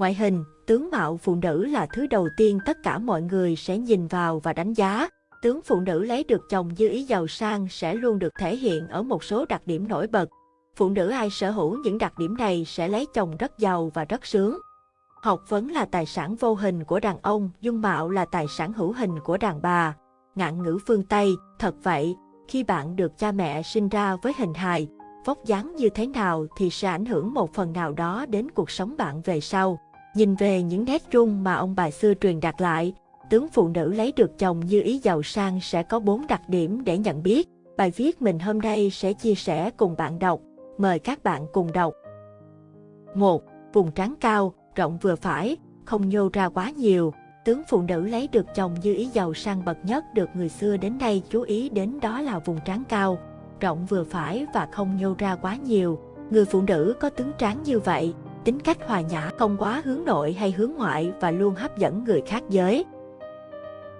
Ngoại hình, tướng mạo phụ nữ là thứ đầu tiên tất cả mọi người sẽ nhìn vào và đánh giá. Tướng phụ nữ lấy được chồng dư ý giàu sang sẽ luôn được thể hiện ở một số đặc điểm nổi bật. Phụ nữ ai sở hữu những đặc điểm này sẽ lấy chồng rất giàu và rất sướng. Học vấn là tài sản vô hình của đàn ông, dung mạo là tài sản hữu hình của đàn bà. Ngạn ngữ phương Tây, thật vậy, khi bạn được cha mẹ sinh ra với hình hài, vóc dáng như thế nào thì sẽ ảnh hưởng một phần nào đó đến cuộc sống bạn về sau. Nhìn về những nét chung mà ông bà xưa truyền đạt lại, tướng phụ nữ lấy được chồng như ý giàu sang sẽ có bốn đặc điểm để nhận biết. Bài viết mình hôm nay sẽ chia sẻ cùng bạn đọc. Mời các bạn cùng đọc. 1. Vùng trán cao, rộng vừa phải, không nhô ra quá nhiều. Tướng phụ nữ lấy được chồng như ý giàu sang bậc nhất được người xưa đến nay chú ý đến đó là vùng trán cao, rộng vừa phải và không nhô ra quá nhiều. Người phụ nữ có tướng trán như vậy, tính cách hòa nhã không quá hướng nội hay hướng ngoại và luôn hấp dẫn người khác giới.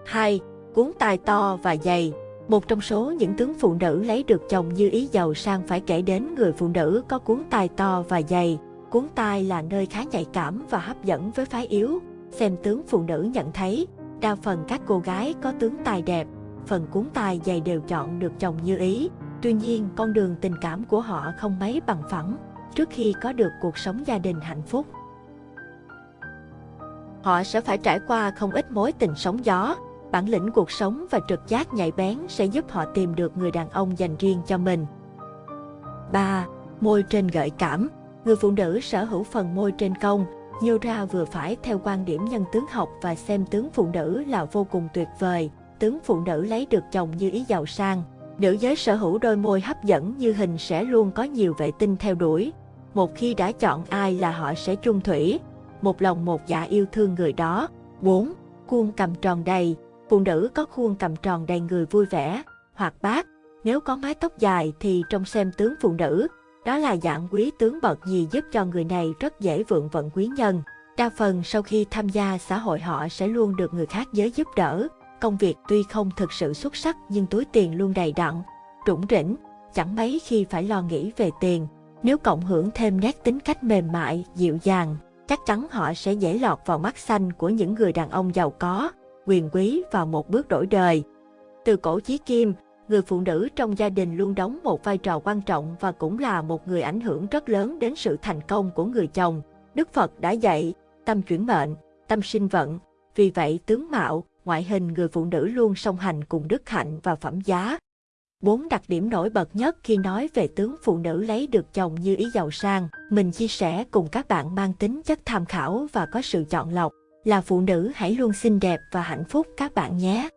2. Cuốn tai to và dày Một trong số những tướng phụ nữ lấy được chồng như ý giàu sang phải kể đến người phụ nữ có cuốn tai to và dày. Cuốn tai là nơi khá nhạy cảm và hấp dẫn với phái yếu. Xem tướng phụ nữ nhận thấy, đa phần các cô gái có tướng tai đẹp, phần cuốn tai dày đều chọn được chồng như ý. Tuy nhiên, con đường tình cảm của họ không mấy bằng phẳng trước khi có được cuộc sống gia đình hạnh phúc. Họ sẽ phải trải qua không ít mối tình sóng gió, bản lĩnh cuộc sống và trực giác nhạy bén sẽ giúp họ tìm được người đàn ông dành riêng cho mình. 3. Môi trên gợi cảm Người phụ nữ sở hữu phần môi trên cong, nhiều ra vừa phải theo quan điểm nhân tướng học và xem tướng phụ nữ là vô cùng tuyệt vời. Tướng phụ nữ lấy được chồng như ý giàu sang. Nữ giới sở hữu đôi môi hấp dẫn như hình sẽ luôn có nhiều vệ tinh theo đuổi. Một khi đã chọn ai là họ sẽ chung thủy, một lòng một dạ yêu thương người đó. 4. Khuôn cầm tròn đầy Phụ nữ có khuôn cầm tròn đầy người vui vẻ, hoạt bát. Nếu có mái tóc dài thì trong xem tướng phụ nữ, đó là dạng quý tướng bậc gì giúp cho người này rất dễ vượng vận quý nhân. Đa phần sau khi tham gia xã hội họ sẽ luôn được người khác giới giúp đỡ. Công việc tuy không thực sự xuất sắc nhưng túi tiền luôn đầy đặn, rủng rỉnh, chẳng mấy khi phải lo nghĩ về tiền. Nếu cộng hưởng thêm nét tính cách mềm mại, dịu dàng, chắc chắn họ sẽ dễ lọt vào mắt xanh của những người đàn ông giàu có, quyền quý vào một bước đổi đời. Từ cổ chí kim, người phụ nữ trong gia đình luôn đóng một vai trò quan trọng và cũng là một người ảnh hưởng rất lớn đến sự thành công của người chồng. Đức Phật đã dạy, tâm chuyển mệnh, tâm sinh vận. Vì vậy tướng mạo, ngoại hình người phụ nữ luôn song hành cùng đức hạnh và phẩm giá. Bốn đặc điểm nổi bật nhất khi nói về tướng phụ nữ lấy được chồng như ý giàu sang, mình chia sẻ cùng các bạn mang tính chất tham khảo và có sự chọn lọc. Là phụ nữ hãy luôn xinh đẹp và hạnh phúc các bạn nhé.